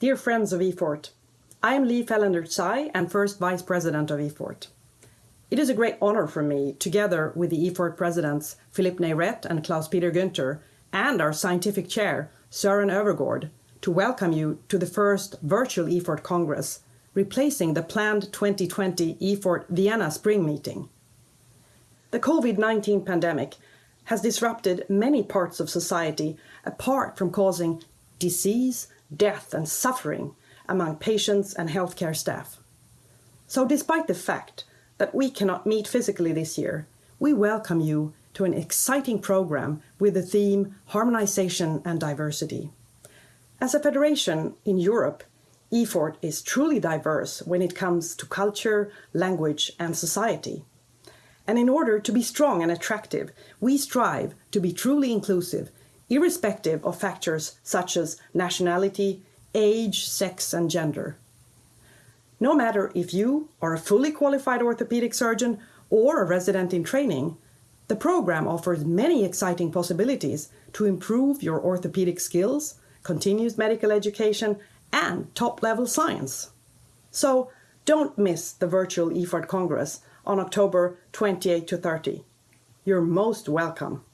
Dear friends of EFORT, I am Li Felländer-Tsai and first Vice President of EFORT. It is a great honor for me, together with the EFORT presidents Philippe Neyret and Klaus-Peter Günther, and our scientific chair, Søren Øvergaard, to welcome you to the first virtual EFORT Congress, replacing the planned 2020 EFORT Vienna Spring Meeting. The COVID-19 pandemic has disrupted many parts of society apart from causing disease, death and suffering among patients and healthcare staff. So despite the fact that we cannot meet physically this year, we welcome you to an exciting program with the theme Harmonization and Diversity. As a federation in Europe, EFORT is truly diverse when it comes to culture, language and society. And in order to be strong and attractive, we strive to be truly inclusive, irrespective of factors such as nationality, age, sex and gender. No matter if you are a fully qualified orthopedic surgeon or a resident in training, the program offers many exciting possibilities to improve your orthopedic skills, continuous medical education and top-level science. So don't miss the virtual EFORT Congress on October 28 to 30. You're most welcome.